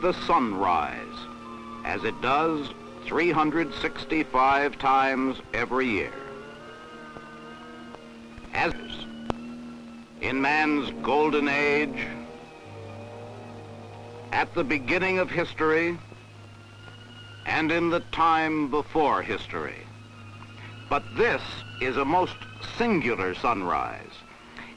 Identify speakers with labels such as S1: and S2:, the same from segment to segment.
S1: the sunrise, as it does 365 times every year. As in man's golden age, at the beginning of history, and in the time before history. But this is a most singular sunrise.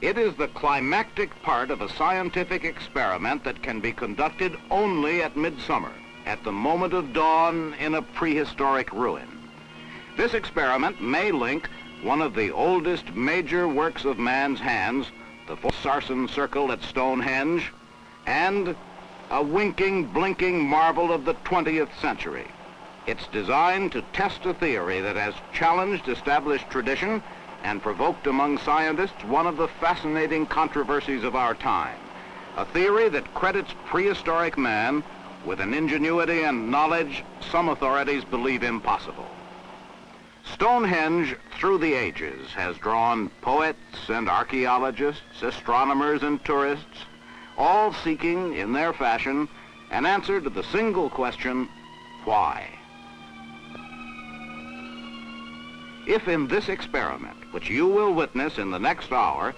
S1: It is the climactic part of a scientific experiment that can be conducted only at midsummer, at the moment of dawn in a prehistoric ruin. This experiment may link one of the oldest major works of man's hands, the Sarsen Circle at Stonehenge, and a winking, blinking marvel of the 20th century. It's designed to test a theory that has challenged established tradition and provoked among scientists one of the fascinating controversies of our time, a theory that credits prehistoric man with an ingenuity and knowledge some authorities believe impossible. Stonehenge, through the ages, has drawn poets and archaeologists, astronomers and tourists, all seeking, in their fashion, an answer to the single question, why? If in this experiment, which you will witness in the next hour,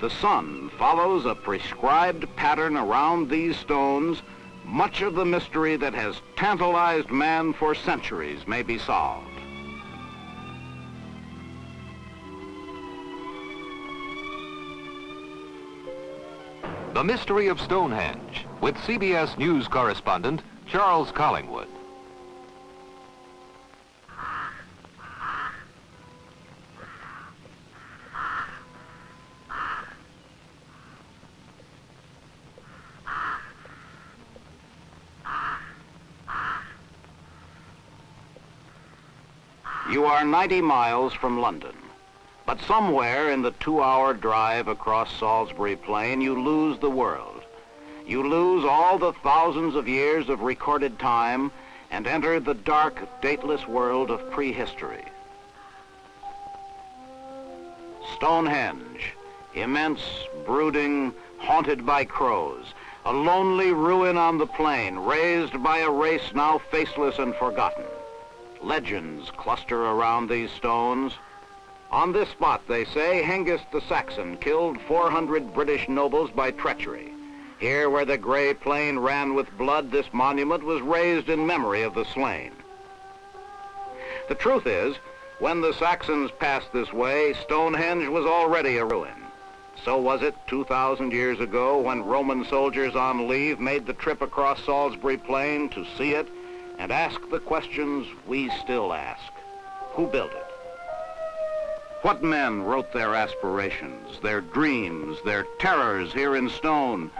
S1: the sun follows a prescribed pattern around these stones, much of the mystery that has tantalized man for centuries may be solved.
S2: The Mystery of Stonehenge with CBS News correspondent Charles Collingwood.
S1: You are 90 miles from London, but somewhere in the two-hour drive across Salisbury Plain, you lose the world. You lose all the thousands of years of recorded time and enter the dark, dateless world of prehistory. Stonehenge, immense, brooding, haunted by crows, a lonely ruin on the plain, raised by a race now faceless and forgotten. Legends cluster around these stones. On this spot, they say, Hengist the Saxon killed 400 British nobles by treachery. Here where the gray plain ran with blood, this monument was raised in memory of the slain. The truth is, when the Saxons passed this way, Stonehenge was already a ruin. So was it 2,000 years ago when Roman soldiers on leave made the trip across Salisbury Plain to see it and ask the questions we still ask. Who built it? What men wrote their aspirations, their dreams, their terrors here in stone,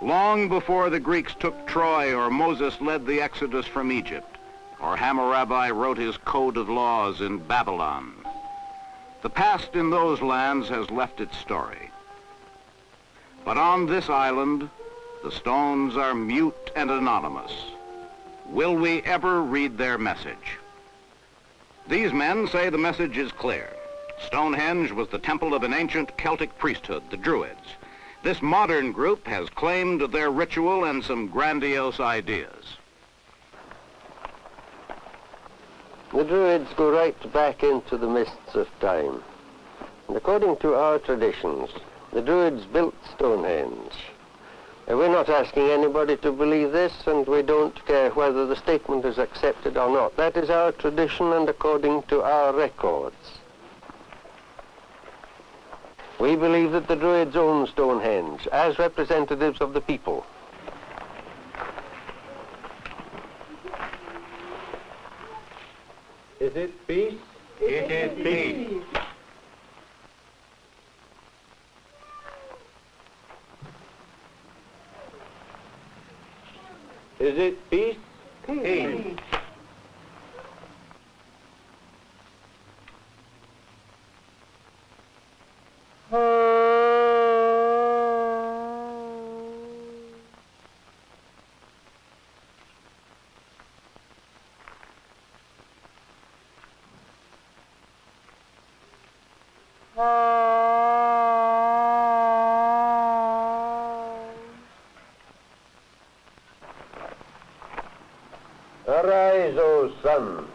S1: long before the Greeks took Troy or Moses led the Exodus from Egypt, or Hammurabi wrote his code of laws in Babylon? The past in those lands has left its story. But on this island, the stones are mute and anonymous. Will we ever read their message? These men say the message is clear. Stonehenge was the temple of an ancient Celtic priesthood, the Druids. This modern group has claimed their ritual and some grandiose ideas.
S3: The Druids go right back into the mists of time. And according to our traditions, the Druids built Stonehenge we're not asking anybody to believe this, and we don't care whether the statement is accepted or not. That is our tradition and according to our records. We believe that the Druids own Stonehenge as representatives of the people.
S4: Is it peace?
S1: It is peace.
S4: Is it peace?
S1: Peace. peace.
S3: Arise, O sun.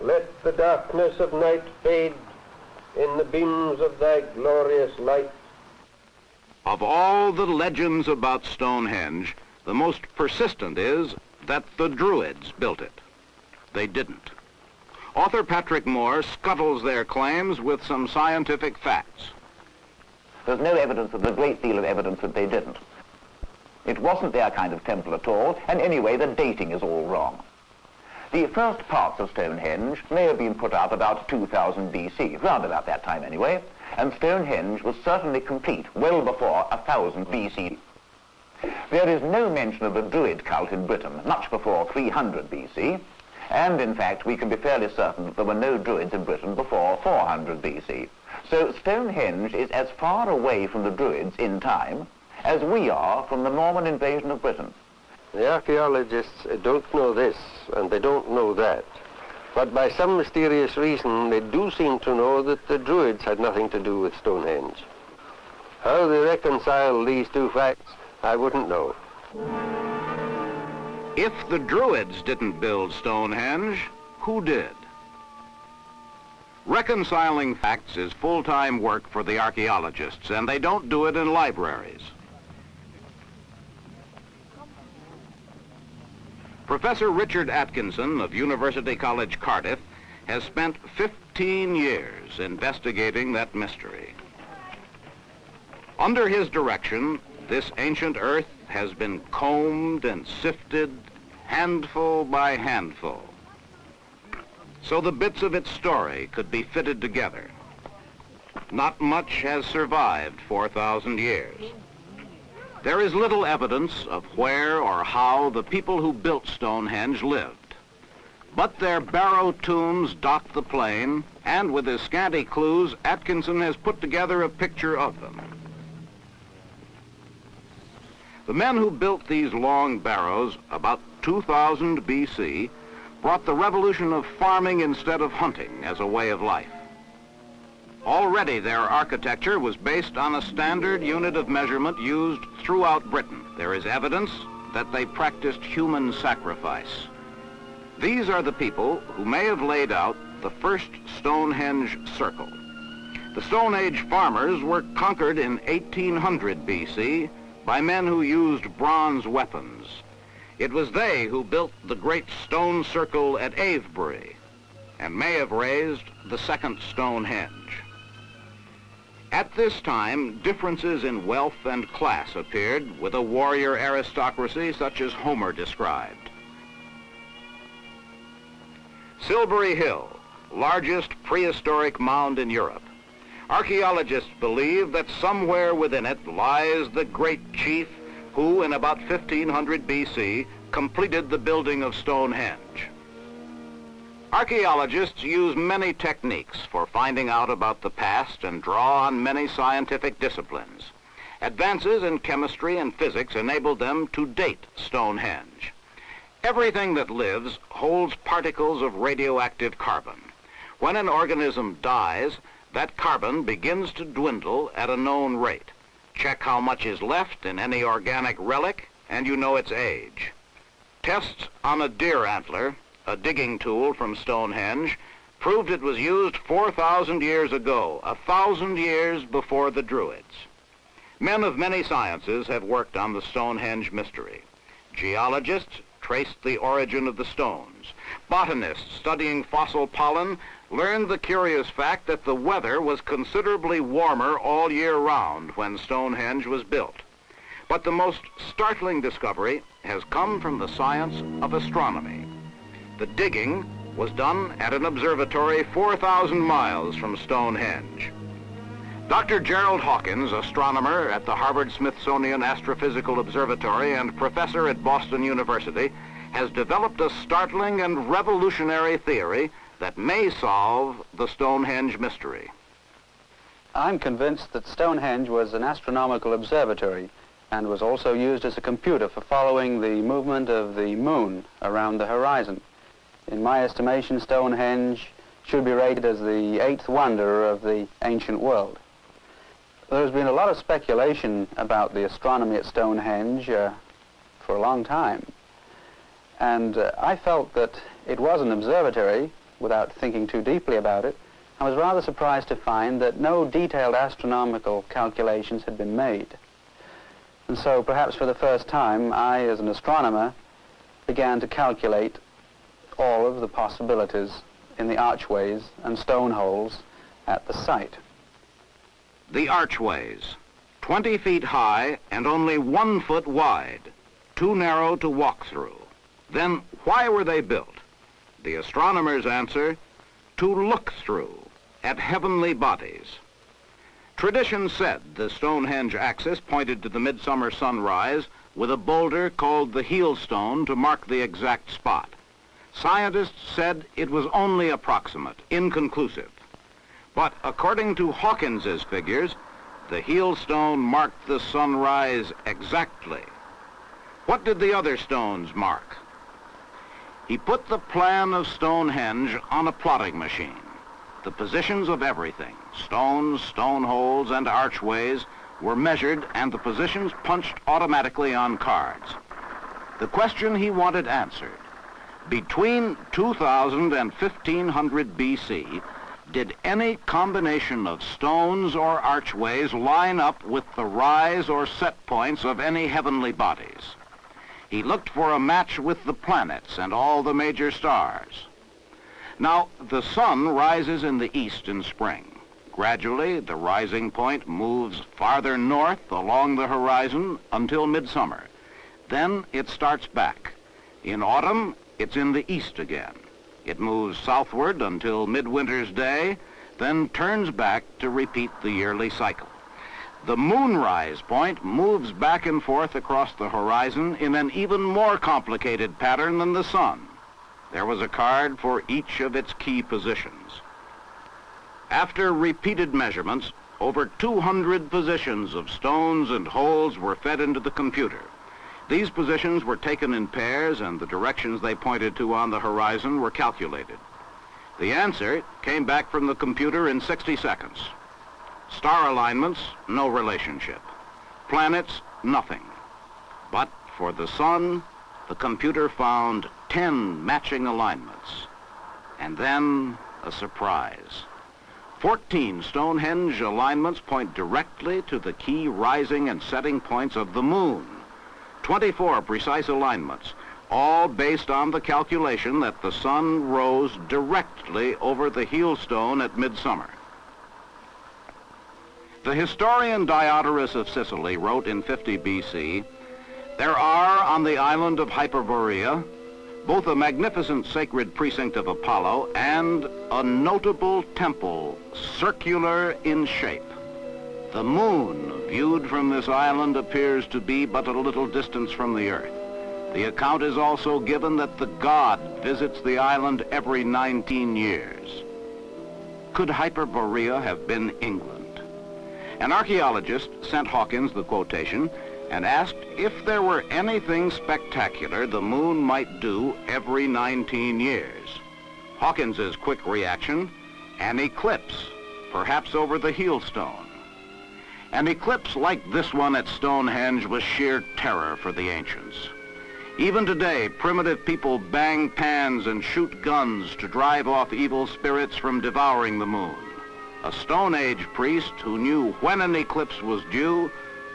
S3: Let the darkness of night fade in the beams of thy glorious light.
S1: Of all the legends about Stonehenge, the most persistent is that the Druids built it. They didn't. Author Patrick Moore scuttles their claims with some scientific facts.
S5: There's no evidence, there's a great deal of evidence that they didn't. It wasn't their kind of temple at all, and anyway, the dating is all wrong. The first parts of Stonehenge may have been put up about 2000 BC, round about that time anyway, and Stonehenge was certainly complete well before 1000 BC. There is no mention of the Druid cult in Britain much before 300 BC, and in fact we can be fairly certain that there were no Druids in Britain before 400 BC. So Stonehenge is as far away from the Druids in time as we are from the Norman invasion of Britain.
S3: The archaeologists don't know this, and they don't know that. But by some mysterious reason, they do seem to know that the Druids had nothing to do with Stonehenge. How they reconcile these two facts, I wouldn't know.
S1: If the Druids didn't build Stonehenge, who did? Reconciling facts is full-time work for the archaeologists, and they don't do it in libraries. Professor Richard Atkinson of University College Cardiff has spent 15 years investigating that mystery. Under his direction, this ancient earth has been combed and sifted handful by handful so the bits of its story could be fitted together. Not much has survived 4,000 years. There is little evidence of where or how the people who built Stonehenge lived. But their barrow tombs dot the plain, and with his scanty clues, Atkinson has put together a picture of them. The men who built these long barrows about 2000 BC brought the revolution of farming instead of hunting as a way of life. Already their architecture was based on a standard unit of measurement used throughout Britain. There is evidence that they practiced human sacrifice. These are the people who may have laid out the first Stonehenge circle. The Stone Age farmers were conquered in 1800 BC by men who used bronze weapons. It was they who built the great stone circle at Avebury and may have raised the second Stonehenge. At this time, differences in wealth and class appeared with a warrior aristocracy such as Homer described. Silbury Hill, largest prehistoric mound in Europe. Archaeologists believe that somewhere within it lies the great chief who, in about 1500 BC, completed the building of Stonehenge. Archaeologists use many techniques for finding out about the past and draw on many scientific disciplines. Advances in chemistry and physics enabled them to date Stonehenge. Everything that lives holds particles of radioactive carbon. When an organism dies, that carbon begins to dwindle at a known rate. Check how much is left in any organic relic, and you know its age. Tests on a deer antler, a digging tool from Stonehenge, proved it was used 4,000 years ago, a thousand years before the Druids. Men of many sciences have worked on the Stonehenge mystery. Geologists traced the origin of the stones. Botanists studying fossil pollen learned the curious fact that the weather was considerably warmer all year round when Stonehenge was built. But the most startling discovery has come from the science of astronomy. The digging was done at an observatory 4,000 miles from Stonehenge. Dr. Gerald Hawkins, astronomer at the Harvard-Smithsonian Astrophysical Observatory and professor at Boston University, has developed a startling and revolutionary theory that may solve the Stonehenge mystery.
S6: I'm convinced that Stonehenge was an astronomical observatory and was also used as a computer for following the movement of the moon around the horizon. In my estimation, Stonehenge should be rated as the eighth wonder of the ancient world. There's been a lot of speculation about the astronomy at Stonehenge uh, for a long time. And uh, I felt that it was an observatory, without thinking too deeply about it. I was rather surprised to find that no detailed astronomical calculations had been made. And so perhaps for the first time, I, as an astronomer, began to calculate all of the possibilities in the archways and stone holes at the site.
S1: The archways, 20 feet high and only one foot wide, too narrow to walk through. Then why were they built? The astronomers answer, to look through at heavenly bodies. Tradition said the Stonehenge axis pointed to the midsummer sunrise with a boulder called the heel stone to mark the exact spot. Scientists said it was only approximate, inconclusive. But according to Hawkins's figures, the heel stone marked the sunrise exactly. What did the other stones mark? He put the plan of Stonehenge on a plotting machine. The positions of everything, stones, stone holes, and archways, were measured and the positions punched automatically on cards. The question he wanted answered, between 2000 and 1500 BC, did any combination of stones or archways line up with the rise or set points of any heavenly bodies? He looked for a match with the planets and all the major stars. Now, the sun rises in the east in spring. Gradually, the rising point moves farther north along the horizon until midsummer. Then it starts back. In autumn, it's in the east again. It moves southward until midwinter's day, then turns back to repeat the yearly cycle. The moonrise point moves back and forth across the horizon in an even more complicated pattern than the sun. There was a card for each of its key positions. After repeated measurements, over 200 positions of stones and holes were fed into the computer. These positions were taken in pairs and the directions they pointed to on the horizon were calculated. The answer came back from the computer in 60 seconds. Star alignments, no relationship. Planets, nothing. But for the sun, the computer found 10 matching alignments. And then a surprise. 14 Stonehenge alignments point directly to the key rising and setting points of the moon. 24 precise alignments, all based on the calculation that the sun rose directly over the heel stone at midsummer. The historian Diodorus of Sicily wrote in 50 BC, there are on the island of Hyperborea both a magnificent sacred precinct of Apollo and a notable temple, circular in shape. The moon, viewed from this island, appears to be but a little distance from the earth. The account is also given that the god visits the island every 19 years. Could Hyperborea have been England? An archaeologist sent Hawkins the quotation and asked if there were anything spectacular the moon might do every 19 years. Hawkins's quick reaction, an eclipse, perhaps over the heel stone. An eclipse like this one at Stonehenge was sheer terror for the ancients. Even today, primitive people bang pans and shoot guns to drive off evil spirits from devouring the moon. A Stone Age priest who knew when an eclipse was due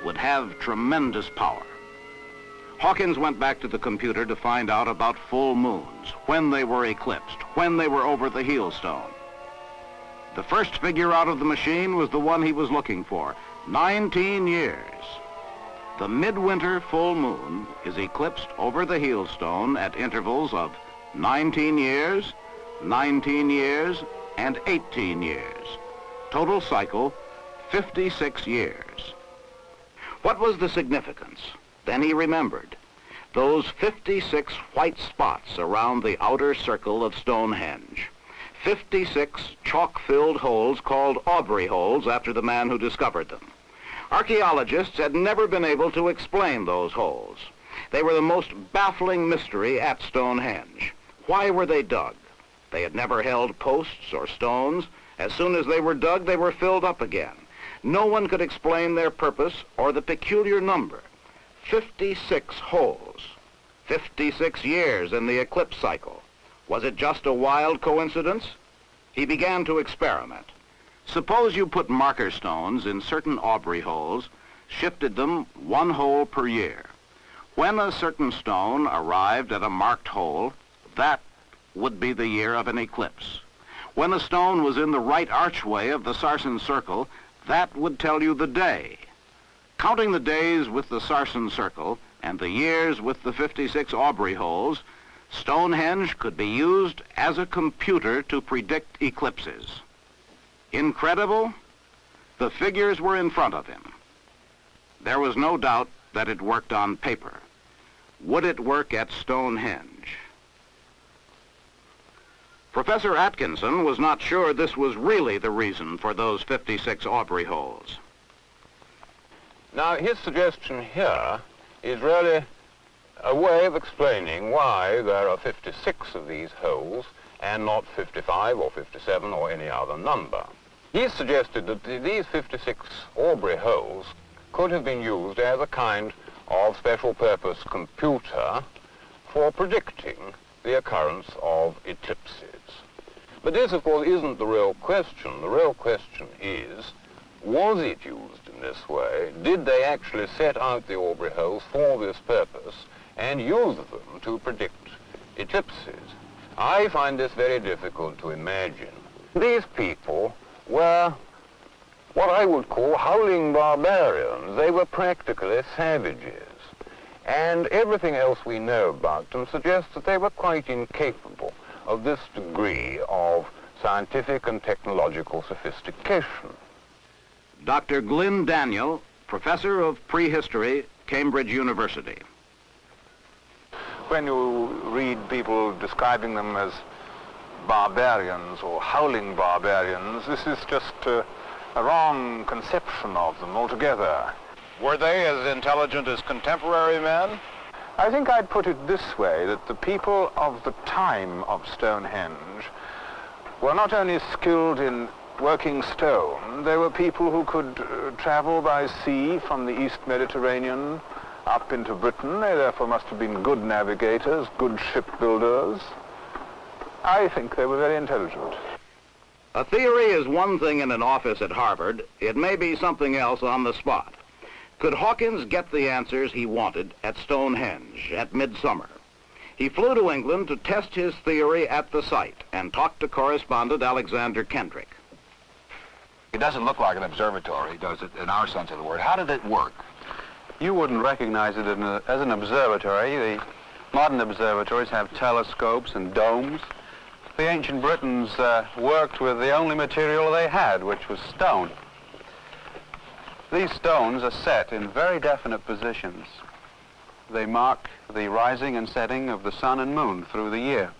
S1: would have tremendous power. Hawkins went back to the computer to find out about full moons, when they were eclipsed, when they were over the heel stone. The first figure out of the machine was the one he was looking for, 19 years. The midwinter full moon is eclipsed over the heel stone at intervals of 19 years, 19 years, and 18 years. Total cycle, 56 years. What was the significance? Then he remembered. Those 56 white spots around the outer circle of Stonehenge. 56 chalk-filled holes called Aubrey holes after the man who discovered them. Archaeologists had never been able to explain those holes. They were the most baffling mystery at Stonehenge. Why were they dug? They had never held posts or stones. As soon as they were dug, they were filled up again. No one could explain their purpose or the peculiar number. 56 holes. 56 years in the eclipse cycle. Was it just a wild coincidence? He began to experiment. Suppose you put marker stones in certain Aubrey holes, shifted them one hole per year. When a certain stone arrived at a marked hole, that would be the year of an eclipse. When a stone was in the right archway of the Sarsen circle, that would tell you the day. Counting the days with the Sarsen circle and the years with the 56 Aubrey holes, Stonehenge could be used as a computer to predict eclipses. Incredible? The figures were in front of him. There was no doubt that it worked on paper. Would it work at Stonehenge? Professor Atkinson was not sure this was really the reason for those 56 Aubrey holes.
S7: Now, his suggestion here is really a way of explaining why there are 56 of these holes and not 55 or 57 or any other number. He suggested that these 56 Aubrey holes could have been used as a kind of special purpose computer for predicting the occurrence of eclipses. But this, of course, isn't the real question. The real question is, was it used in this way? Did they actually set out the Aubrey holes for this purpose and use them to predict eclipses? I find this very difficult to imagine. These people were what I would call howling barbarians. They were practically savages. And everything else we know about them suggests that they were quite incapable of this degree of scientific and technological sophistication.
S1: Dr. Glyn Daniel, professor of prehistory, Cambridge University.
S8: When you read people describing them as barbarians or howling barbarians, this is just uh, a wrong conception of them altogether.
S7: Were they as intelligent as contemporary men?
S8: I think I'd put it this way, that the people of the time of Stonehenge were not only skilled in working stone, they were people who could uh, travel by sea from the East Mediterranean up into Britain. They therefore must have been good navigators, good shipbuilders. I think they were very intelligent.
S1: A theory is one thing in an office at Harvard. It may be something else on the spot. Could Hawkins get the answers he wanted at Stonehenge at midsummer? He flew to England to test his theory at the site and talked to correspondent Alexander Kendrick.
S9: It doesn't look like an observatory, does it, in our sense of the word? How did it work?
S6: You wouldn't recognize it a, as an observatory. The modern observatories have telescopes and domes. The ancient Britons uh, worked with the only material they had, which was stone. These stones are set in very definite positions. They mark the rising and setting of the sun and moon through the year.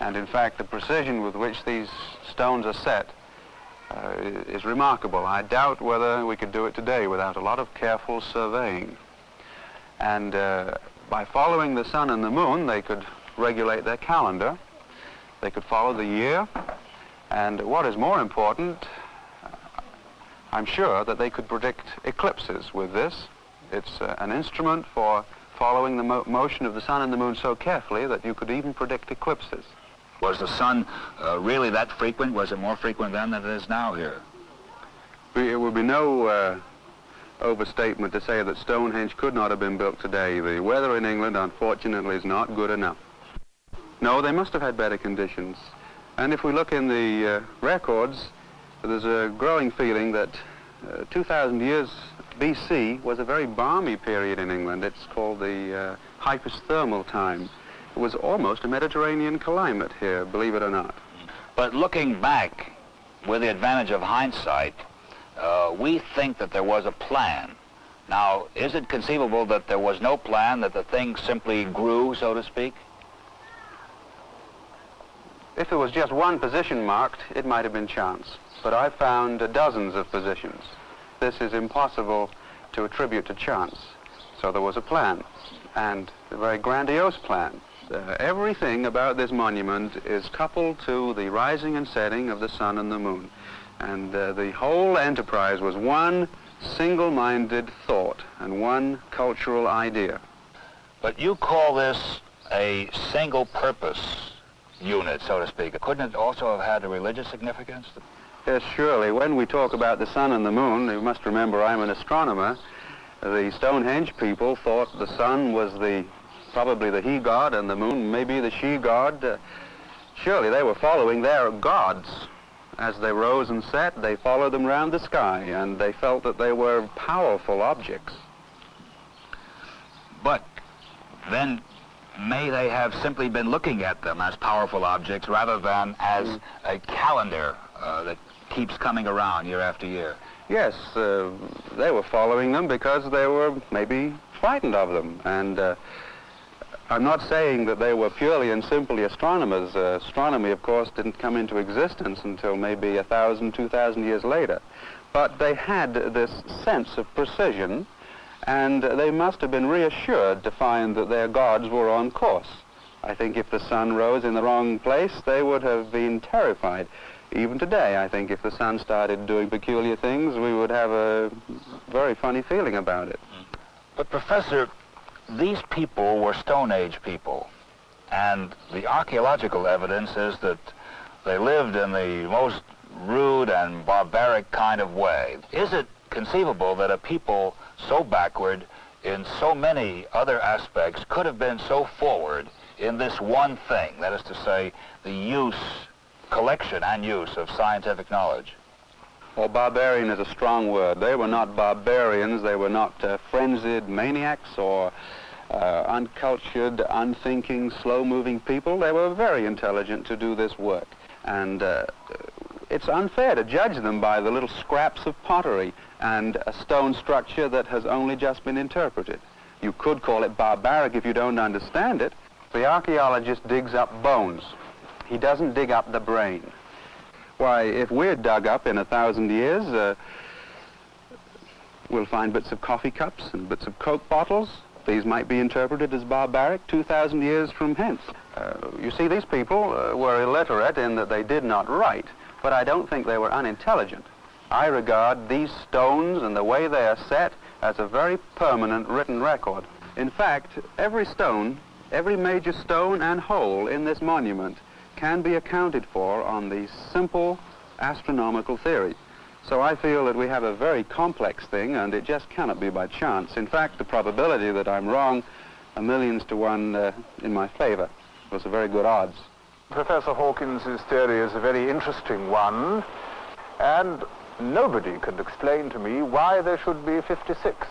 S6: And in fact, the precision with which these stones are set uh, is remarkable. I doubt whether we could do it today without a lot of careful surveying. And uh, by following the sun and the moon, they could regulate their calendar. They could follow the year. And what is more important, I'm sure that they could predict eclipses with this. It's uh, an instrument for following the mo motion of the sun and the moon so carefully that you could even predict eclipses.
S9: Was the sun uh, really that frequent? Was it more frequent then than it is now here?
S6: It would be no uh, overstatement to say that Stonehenge could not have been built today. The weather in England, unfortunately, is not good enough. No, they must have had better conditions. And if we look in the uh, records, there's a growing feeling that uh, 2,000 years BC was a very balmy period in England. It's called the uh, hypothermal time. It was almost a Mediterranean climate here, believe it or not.
S9: But looking back, with the advantage of hindsight, uh, we think that there was a plan. Now, is it conceivable that there was no plan, that the thing simply grew, so to speak?
S6: If there was just one position marked, it might have been chance but I found dozens of positions. This is impossible to attribute to chance. So there was a plan, and a very grandiose plan. Uh, everything about this monument is coupled to the rising and setting of the sun and the moon. And uh, the whole enterprise was one single-minded thought and one cultural idea.
S9: But you call this a single-purpose unit, so to speak. Couldn't it also have had a religious significance?
S6: Yes, surely. When we talk about the sun and the moon, you must remember I'm an astronomer. The Stonehenge people thought the sun was the probably the he god and the moon maybe the she god. Uh, surely they were following their gods. As they rose and set, they followed them round the sky, and they felt that they were powerful objects.
S9: But then may they have simply been looking at them as powerful objects rather than as mm. a calendar uh, that keeps coming around year after year?
S6: Yes, uh, they were following them because they were maybe frightened of them. And uh, I'm not saying that they were purely and simply astronomers. Uh, astronomy, of course, didn't come into existence until maybe a thousand, two thousand years later. But they had this sense of precision, and they must have been reassured to find that their gods were on course. I think if the sun rose in the wrong place, they would have been terrified. Even today, I think if the sun started doing peculiar things, we would have a very funny feeling about it.
S9: But, Professor, these people were Stone Age people, and the archaeological evidence is that they lived in the most rude and barbaric kind of way. Is it conceivable that a people so backward in so many other aspects could have been so forward in this one thing, that is to say, the use, collection and use of scientific knowledge?
S6: Well, barbarian is a strong word. They were not barbarians. They were not uh, frenzied maniacs or uh, uncultured, unthinking, slow-moving people. They were very intelligent to do this work. And uh, it's unfair to judge them by the little scraps of pottery and a stone structure that has only just been interpreted. You could call it barbaric if you don't understand it. The archaeologist digs up bones. He doesn't dig up the brain. Why, if we're dug up in a thousand years, uh, we'll find bits of coffee cups and bits of Coke bottles. These might be interpreted as barbaric 2,000 years from hence. Uh, you see, these people uh, were illiterate in that they did not write, but I don't think they were unintelligent. I regard these stones and the way they are set as a very permanent written record. In fact, every stone, every major stone and hole in this monument can be accounted for on the simple astronomical theory. So I feel that we have a very complex thing and it just cannot be by chance. In fact, the probability that I'm wrong, a millions to one uh, in my favor, was a very good odds.
S8: Professor Hawkins' theory is a very interesting one, and nobody could explain to me why there should be 56.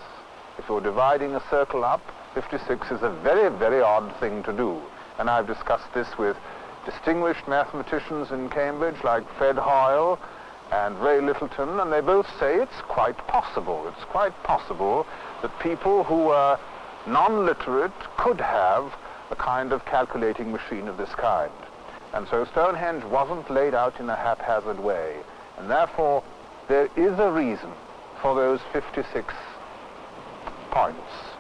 S8: If you're dividing a circle up, 56 is a very, very odd thing to do. And I've discussed this with distinguished mathematicians in Cambridge like Fred Hoyle and Ray Lyttleton, and they both say it's quite possible. It's quite possible that people who were non-literate could have a kind of calculating machine of this kind. And so Stonehenge wasn't laid out in a haphazard way. And therefore, there is a reason for those 56 points.